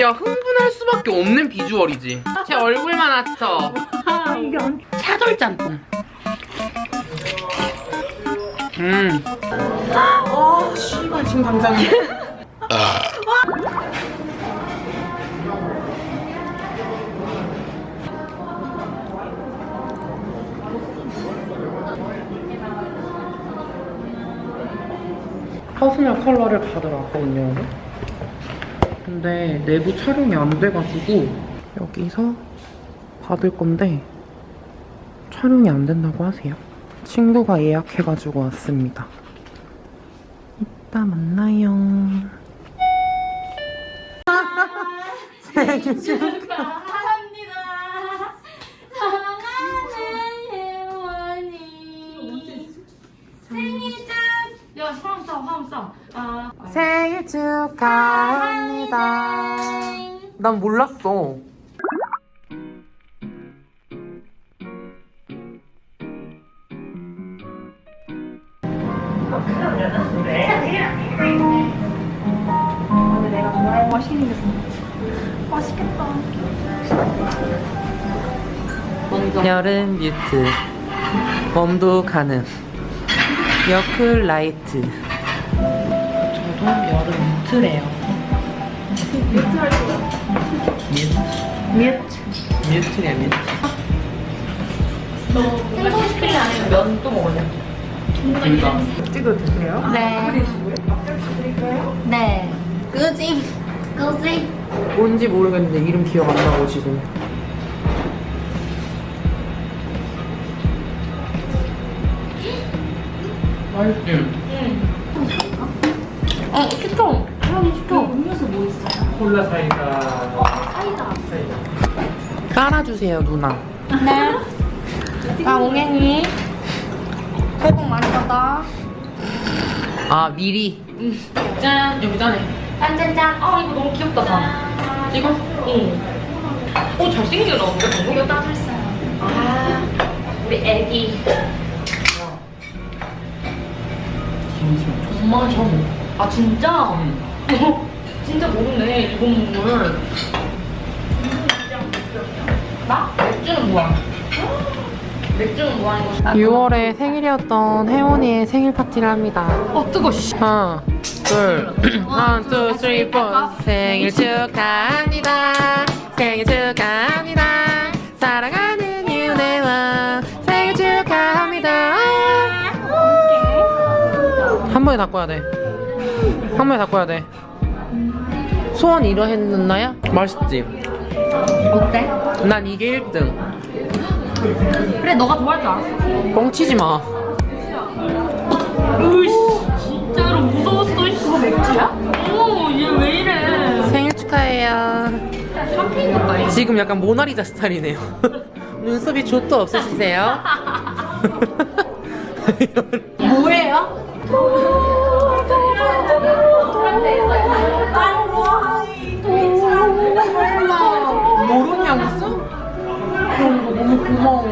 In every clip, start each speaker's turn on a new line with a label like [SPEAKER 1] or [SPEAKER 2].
[SPEAKER 1] 야 흥분할 수밖에 없는 비주얼이지 제 얼굴만 합쳐 차돌 짬뽕 음. 아, 씨발 지금 당장. personal color를 받으러 왔거든요. 근데 내부 촬영이 안 돼가지고 여기서 받을 건데 촬영이 안 된다고 하세요. 친구가 예약해가지고 왔습니다. 이따 만나요. 생일
[SPEAKER 2] 축하
[SPEAKER 1] 난 몰랐어. 여름 뮤트. 웜도 가능 여클 라이트. 저도 여름 뮤트래요. 뮤트 뮤트 뮤트래 뮤트
[SPEAKER 2] 생선스프링 아니면 면또 먹을래?
[SPEAKER 1] 그니까 찍어도 되세요?
[SPEAKER 2] 네. 네. 그지. 그지.
[SPEAKER 1] 뭔지 모르겠는데 이름 기억 안 나고 지금 맛있지?
[SPEAKER 2] 어, 시 켜. 형이 시켜. 음료수 뭐 있어요?
[SPEAKER 1] 콜라 사이다
[SPEAKER 2] 사이다.
[SPEAKER 1] 깔아주세요 누나
[SPEAKER 2] 네. 아, 옹행이. 새해 복 많이 받아.
[SPEAKER 1] 아 미리 짠 여기 짠해
[SPEAKER 2] 짠짠짠. 어, 이거 너무 귀엽다, 다.
[SPEAKER 1] 찍어?
[SPEAKER 2] 응.
[SPEAKER 1] 오 잘생기게 나오는데 방금?
[SPEAKER 2] 이거 따졌어요. 아, 우리 애기.
[SPEAKER 1] 김치
[SPEAKER 2] 엄마 저. 아, 진짜?
[SPEAKER 1] 음.
[SPEAKER 2] 진짜 모르네, 일본 국물. 나? 맥주는 뭐야? 맥주는 뭐 하는 거야?
[SPEAKER 1] 6월에 생일이었던 혜원이의 생일 파티를 합니다
[SPEAKER 2] 어, 뜨거, 씨.
[SPEAKER 1] 하나 둘 하나 둘 three four 생일 축하합니다 생일 축하합니다 사랑하는 윤혜와 생일 축하합니다 한 번에 다 꺼야 돼 한 번에 다 꺼야 돼 소원 이뤄했나야? 맛있지?
[SPEAKER 2] 어때?
[SPEAKER 1] 난 이게 1등
[SPEAKER 2] 그래, 너가 좋아할 줄 알았어.
[SPEAKER 1] 뻥치지 마
[SPEAKER 2] 으이씨, 진짜로 무서웠어, 씨. 그거 맥주야? 어머, 얘왜 이래.
[SPEAKER 1] 생일 축하해요. 지금 약간 모나리자 스타일이네요. 눈썹이 좆도 없으시세요? 고마워.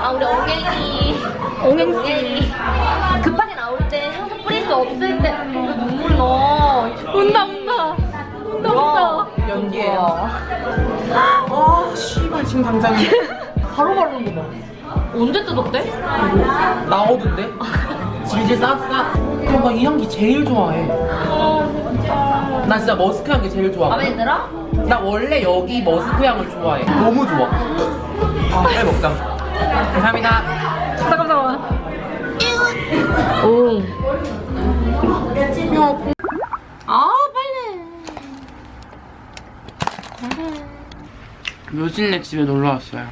[SPEAKER 2] 아, 우리 엉갱이. 엉갱이. 급하게 나올 때, 향수 뿌릴 수 없을 때, 왜 눈물 나? 운다, 운다. 운다, 운다.
[SPEAKER 1] 연기예요. 아, 씨발 지금 당장
[SPEAKER 2] 바로 바르는 거 봐. 언제 뜯었대?
[SPEAKER 1] 나오던데? 질질 쌌싸. 그럼 나이 향기 제일 좋아해.
[SPEAKER 2] 아, 진짜.
[SPEAKER 1] 나 진짜 머스크 향기 제일 좋아.
[SPEAKER 2] 마음에 들어?
[SPEAKER 1] 나 원래 여기 머스크 향을 좋아해. 너무 좋아. 아, 빨리 먹자. 감사합니다.
[SPEAKER 2] 잠깐만. 오.
[SPEAKER 1] 야,
[SPEAKER 2] 아, 빨리.
[SPEAKER 1] 묘진네 집에 놀러 왔어요.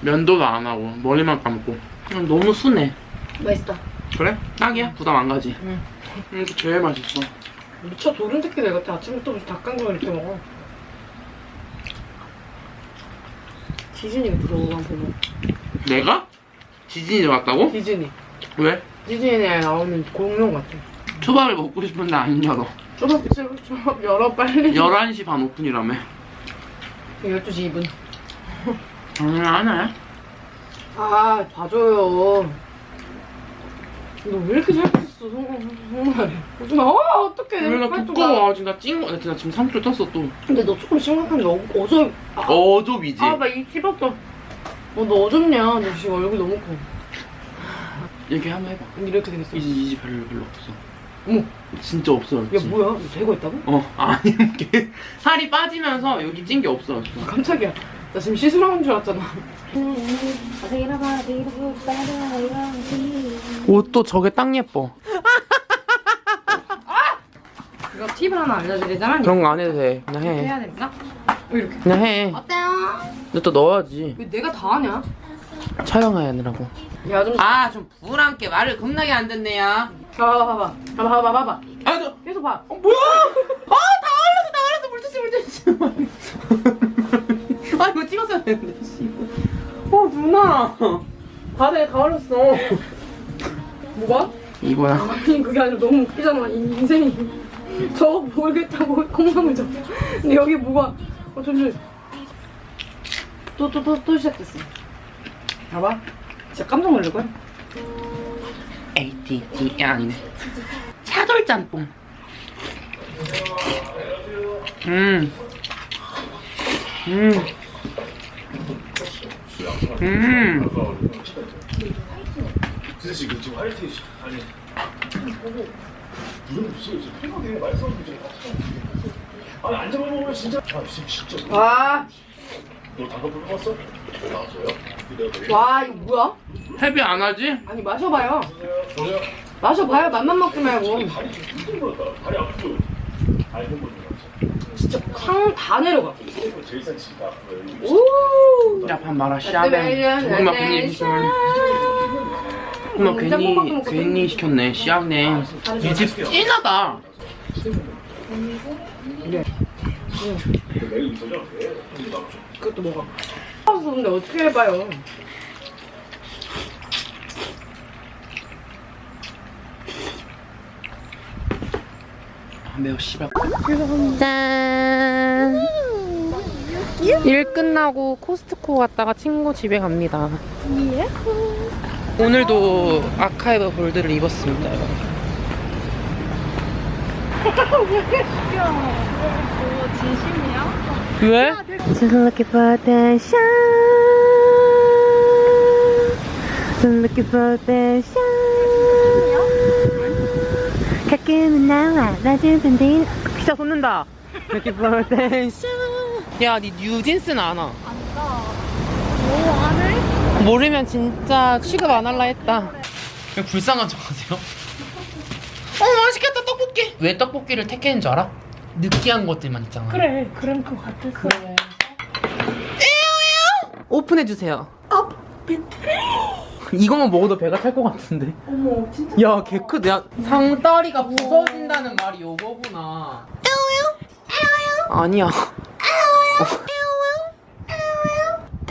[SPEAKER 1] 면도도 안 하고 머리만 감고 그냥 너무 순해.
[SPEAKER 2] 맛있다.
[SPEAKER 1] 그래? 딱이야. 부담 안 가지.
[SPEAKER 2] 응.
[SPEAKER 1] 이게 제일 맛있어.
[SPEAKER 3] 미쳐 도른 새끼 내 같아 아침부터 닭강정 이렇게 먹어 지진이가 부러워 한 보면
[SPEAKER 1] 내가? 지진이 왔다고?
[SPEAKER 3] 지진이
[SPEAKER 1] 왜?
[SPEAKER 3] 지진이에 나오는 공룡 같아
[SPEAKER 1] 초밥을 먹고 싶은데 안 열어.
[SPEAKER 3] 초밥 초밥 열어 빨리
[SPEAKER 1] 11시 반 오픈이라며.
[SPEAKER 3] 12시 2분
[SPEAKER 1] 당연히 안 해.
[SPEAKER 3] 아 봐줘요 너 왜 이렇게 살 쪘어. 거짓말. 어 어떡해.
[SPEAKER 1] 나
[SPEAKER 3] 빨리 좀 가.
[SPEAKER 1] 두꺼워 지금 나 찐거 나 진짜 지금 3kg 떴어 또
[SPEAKER 3] 근데 너 조금 심각한데 어, 어저 아,
[SPEAKER 1] 어좁이지
[SPEAKER 3] 아, 나입 씹었어. 어, 너 어졌냐? 너 지금 얼굴 너무 커.
[SPEAKER 1] 얘기 한번 해봐
[SPEAKER 3] 이렇게 생겼어.
[SPEAKER 1] 이제 이제 별로 별로 없어
[SPEAKER 3] 어머,
[SPEAKER 1] 진짜 없어졌지
[SPEAKER 3] 야, 뭐야? 너 대고 있다고?
[SPEAKER 1] 어 아니 이게 살이 빠지면서 여기 찐 게 없어졌어
[SPEAKER 3] 깜짝이야. 나 지금 시술하는 줄 알았잖아.
[SPEAKER 1] 옷도 저게 딱 예뻐
[SPEAKER 3] 이거 팁을 하나 알려드리자면
[SPEAKER 1] 그런 거 안 해도 돼 그냥 해
[SPEAKER 3] 해야 됩니다. 어, 이렇게.
[SPEAKER 1] 그냥 해
[SPEAKER 3] 어때요?
[SPEAKER 1] 근데 또 넣어야지
[SPEAKER 3] 왜 내가 다 하냐?
[SPEAKER 1] 촬영하느라고
[SPEAKER 3] 야, 좀.
[SPEAKER 1] 아 좀 부람께 말을 겁나게 안 듣네요
[SPEAKER 3] 봐봐, 봐봐. 봐봐, 봐봐, 봐봐.
[SPEAKER 1] 아너
[SPEAKER 3] 계속 봐.
[SPEAKER 1] 어, 뭐야? 아, 다 흘렸어, 다 흘렸어. 물티슈, 물티슈. 아, 이거 찍었어야 되는데, 씨. 어, 누나. 바다에 다 흘렸어.
[SPEAKER 3] 뭐가?
[SPEAKER 1] 이거야.
[SPEAKER 3] 아니, 그게 아니라 너무 웃기잖아. 이 인생이. 저거 모르겠다고 콩나물 저. 근데 여기 뭐가. 어, 잠시. 또, 또, 또, 또 시작됐어. 봐봐. 진짜 깜짝 놀랄걸?
[SPEAKER 1] ATT 아니네. 차돌 짬뽕. 음. 음. 음.
[SPEAKER 4] 진짜 지금 지금 화이팅 씨 아니 무슨 무슨 지금 팬분들이 말씀 주제 아니 안 잡아먹으면 진짜 아 지금 진짜
[SPEAKER 3] 와,
[SPEAKER 4] 너 단어 불러봤어? 나왔어요? 내가
[SPEAKER 3] 와, 이거 뭐야?
[SPEAKER 1] 헤비 안 하지?
[SPEAKER 3] 아니, 마셔봐요.
[SPEAKER 4] 보세요
[SPEAKER 3] 마셔봐요. 맛만 먹지 말고.
[SPEAKER 4] 다리 불었다 다리 아프죠? 알고 보는 거
[SPEAKER 3] 진짜 탕다 내려가. 오!
[SPEAKER 1] 야, 밥 말아, 씨앗네. 고구마 괜히 시켰 네. 고구마 괜히, 괜히 시켰네, 씨앗네. 이집 찐하다.
[SPEAKER 4] 내일 있어요?
[SPEAKER 3] 그것도 먹어. 아서 근데 어떻게 해봐요?
[SPEAKER 1] 아, 매우 씨발. 짠. 일 끝나고 코스트코 갔다가 친구 집에 갑니다. 오늘도 아카이브 볼드를 입었습니다. 진심이야? 왜? Just looking for the shine. Just looking for the shine. 가끔은 나와 낮은 딘 진짜 솟는다. Looking for the shine. 야, 니 뉴진스는 아나? 안다. 모르면 진짜 취급 안 할라 했다. 그냥 불쌍한 척 하세요? 어, 맛있겠다, 떡볶이! 왜 떡볶이를 택했는 줄 알아? 느끼한 것들만 있잖아.
[SPEAKER 3] 그래, 그런 거 같았어.
[SPEAKER 1] 오픈해주세요. 오픈. 이거만 먹어도 배가 찰것 같은데.
[SPEAKER 3] 어머, 진짜.
[SPEAKER 1] 야, 개 크다. 야, 상다리가 부서진다는 말이 요거구나. 아니야.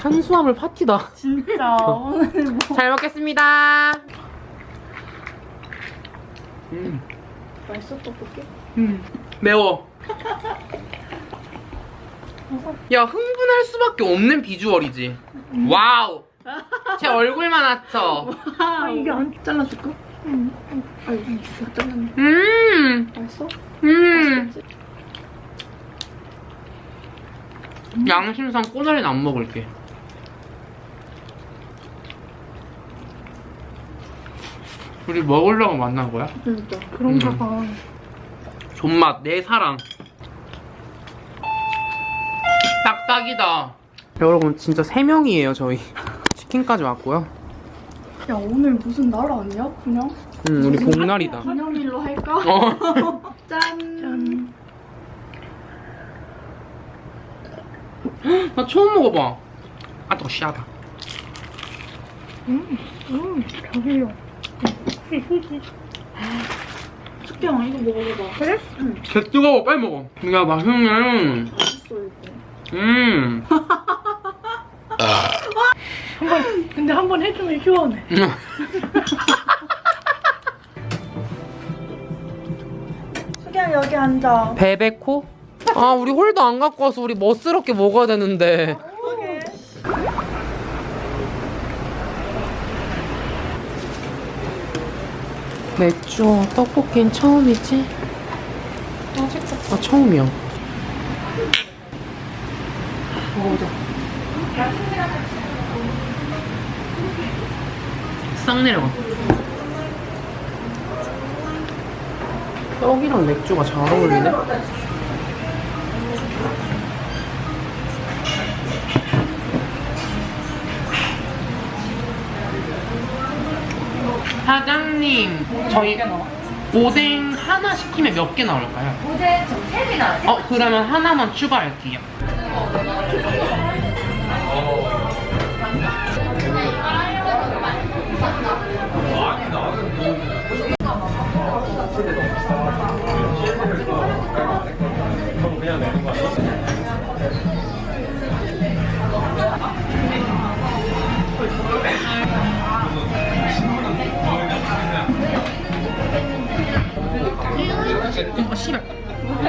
[SPEAKER 1] 탄수화물 파티다.
[SPEAKER 3] 진짜. 오늘 뭐.
[SPEAKER 1] 잘 먹겠습니다. 음,
[SPEAKER 3] 맛있어, 떡볶이?
[SPEAKER 1] 음, 매워. 야, 흥분할 수밖에 없는 비주얼이지. Wow. 제 얼굴만 합쳐.
[SPEAKER 3] 아, 이게 안 잘라줄까? 응. 아, 이거 진짜 잘랐네.
[SPEAKER 1] 음,
[SPEAKER 3] 맛있어?
[SPEAKER 1] 음. 양심상 꼬다리는 안 먹을게. 우리 먹으려고 만난 거야?
[SPEAKER 3] 진짜. 그런가
[SPEAKER 1] 음.
[SPEAKER 3] 봐.
[SPEAKER 1] 존맛 내 사랑. 딱딱이다. 여러분 진짜 세 명이에요 저희. 치킨까지 왔고요.
[SPEAKER 5] 야 오늘 무슨 날 아니야? 그냥
[SPEAKER 1] 음 우리 복날이다.
[SPEAKER 5] 기념일로 할까?
[SPEAKER 1] 어.
[SPEAKER 5] 짠.
[SPEAKER 1] 나 처음 먹어봐. 아, 또 씨하다.
[SPEAKER 5] 음 저기요. 숙경 이거 먹어봐. 그래? 응.
[SPEAKER 1] 개 뜨거워, 빨리 먹어. 야, 맛있네.
[SPEAKER 5] 맛있어 이거.
[SPEAKER 1] 음.
[SPEAKER 5] 근데 한 번 해주면 시원해. 숙경 여기 앉아.
[SPEAKER 1] 베베코? 아, 우리 홀도 안 갖고 와서 우리 멋스럽게 먹어야 되는데. 맥주, 떡볶이는 처음이지? 아, 처음이야. 먹어보자. 싹 내려가. 떡이랑 맥주가 잘 어울리네. 사장님, 저희 오뎅 하나 시키면 몇 개 나올까요?
[SPEAKER 2] 무대 좀 3개 나왔어요.
[SPEAKER 1] 어, 그러면 하나만 추가할게요. 어, 씨발.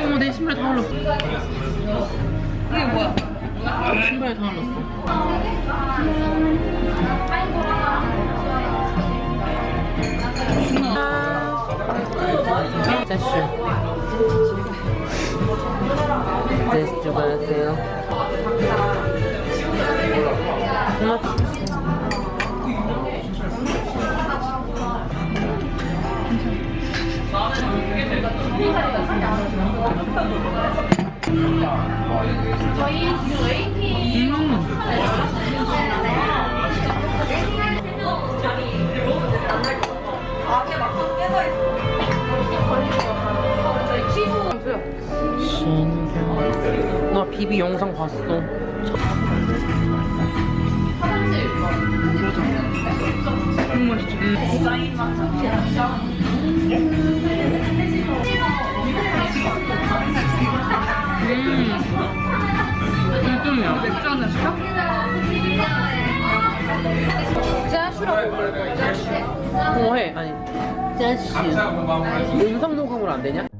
[SPEAKER 1] 어머, 내 신발 다 흘렀어. 이게 뭐야? 신발 다 흘렀어. 제슈. 제슈 주문하세요. 신기하다. 나 비비 영상 봤어. 너무 맛있지? 음. 짜슈라고 부를 거야, 짜슈. 어, 해. 아니, 짜슈. 음성 녹음을 안 되냐?